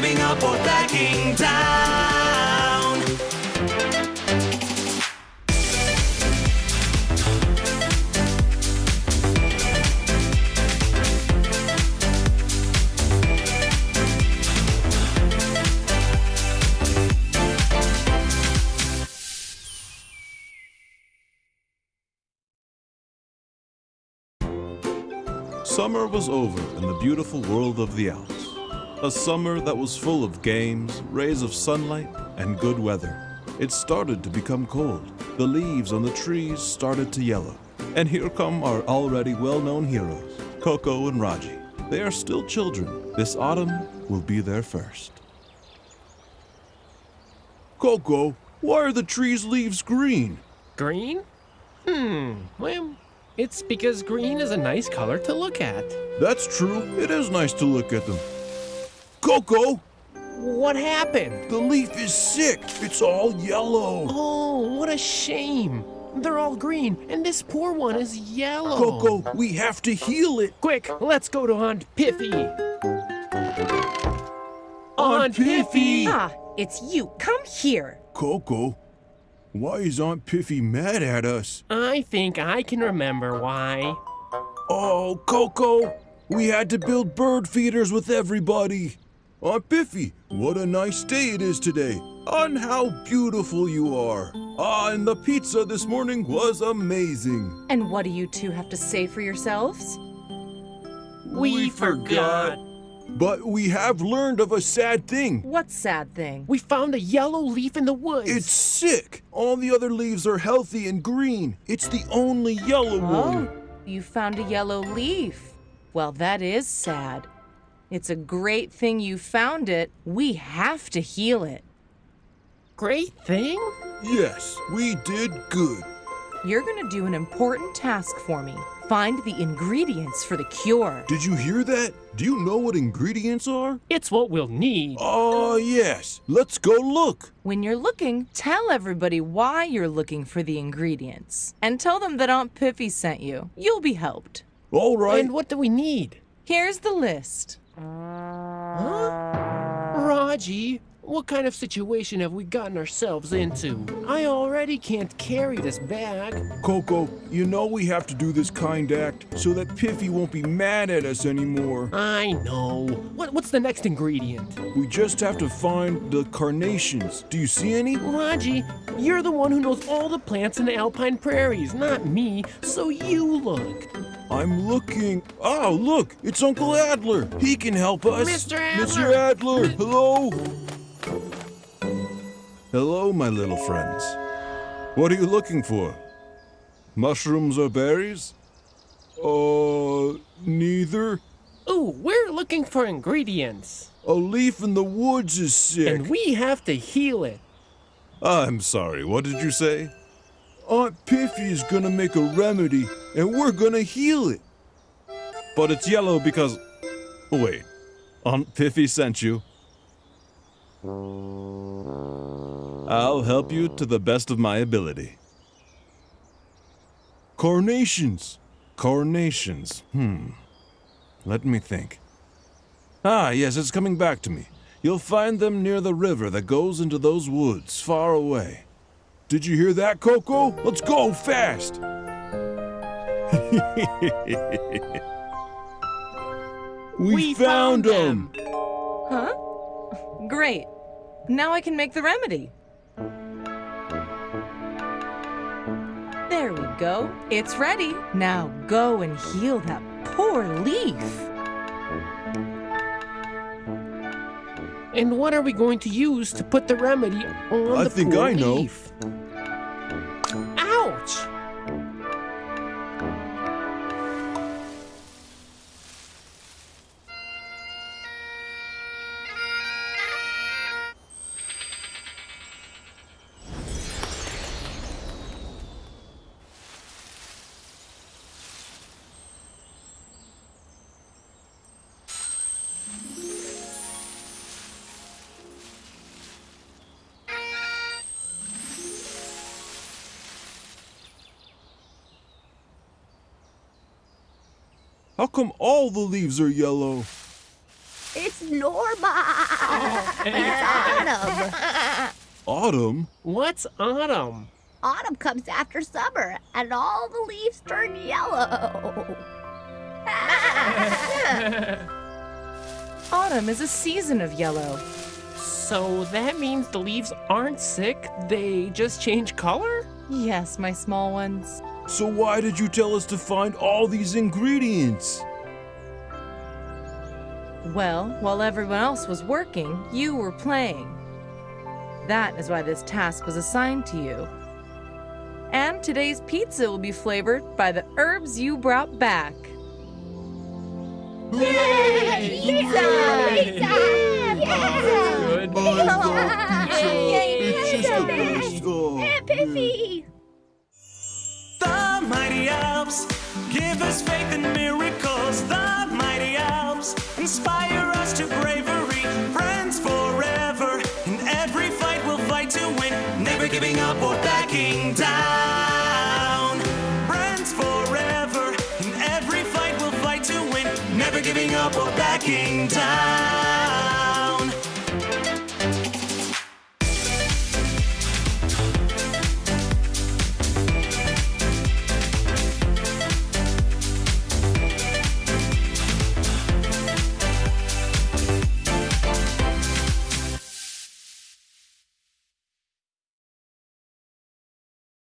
giving up or backing down. Summer was over in the beautiful world of the Alps. A summer that was full of games, rays of sunlight, and good weather. It started to become cold. The leaves on the trees started to yellow. And here come our already well known heroes, Coco and Raji. They are still children. This autumn will be their first. Coco, why are the trees' leaves green? Green? Hmm, well, it's because green is a nice color to look at. That's true. It is nice to look at them. Coco, What happened? the leaf is sick. It's all yellow. Oh, what a shame. They're all green, and this poor one is yellow. Coco, we have to heal it. Quick, let's go to Aunt Piffy. Aunt Piffy! Ah, it's you. Come here. Coco, why is Aunt Piffy mad at us? I think I can remember why. Oh, Coco, we had to build bird feeders with everybody. Aunt Piffy, what a nice day it is today. And how beautiful you are. Ah, and the pizza this morning was amazing. And what do you two have to say for yourselves? We, forgot. But we have learned of a sad thing. What sad thing? We found a yellow leaf in the woods. It's sick. All the other leaves are healthy and green. It's the only yellow one. Oh, you found a yellow leaf. Well, that is sad. It's a great thing you found it. We have to heal it. great thing? Yes, we did good. You're gonna do an important task for me. Find the ingredients for the cure. Did you hear that? Do you know what ingredients are? It's what we'll need. Oh, yes. Let's go look. When you're looking, tell everybody why you're looking for the ingredients. And tell them that Aunt Piffy sent you. You'll be helped. All right. And what do we need? Here's the list. Huh? Raji, what kind of situation have we gotten ourselves into? I already can't carry this bag. Coco, you know we have to do this kind act so that Piffy won't be mad at us anymore. I know. What, what's the next ingredient? We just have to find the carnations. Do you see any? Raji, you're the one who knows all the plants in the alpine prairies, not me, so you look. I'm looking. Oh, look, it's Uncle Adler. He can help us. Mr. Adler. Mr. Adler, hello. Hello, my little friends. What are you looking for? Mushrooms or berries? Uh, neither. Oh, we're looking for ingredients, A leaf in the woods is sick. and we have to heal it. I'm sorry, what did you say? Aunt Piffy is gonna make a remedy, and we're gonna heal it. But it's yellow because. Wait, Aunt Piffy sent you. I'll help you to the best of my ability. Coronations. Coronations. Hmm. Let me think. Ah, yes, it's coming back to me. You'll find them near the river that goes into those woods far away. Did you hear that, Coco? Let's go fast! we, We found found them! Huh? Great. Now I can make the remedy. There we go. It's ready. Now go and heal that poor leaf. And what are we going to use to put the remedy on I the think poor I know. leaf? How come all the leaves are yellow? It's Norma. Oh. it's autumn. Autumn? What's autumn? Autumn comes after summer, and all the leaves turn yellow. Autumn is a season of yellow. So that means the leaves aren't sick, they just change color? Yes, my small ones. So why did you tell us to find all these ingredients? Well, while everyone else was working, you were playing. That is why this task was assigned to you. And today's pizza will be flavored by the herbs you brought back. Yay! Pizza! Pizza! Pizza! Good. Yay! It's just a Pizza! Aunt Piffy! Mighty Alps give us faith in miracles. The mighty Alps inspire us to bravery. Friends forever. In every fight, we'll fight to win. Never giving up or backing down. Friends forever. In every fight, we'll fight to win. Never giving up or backing down.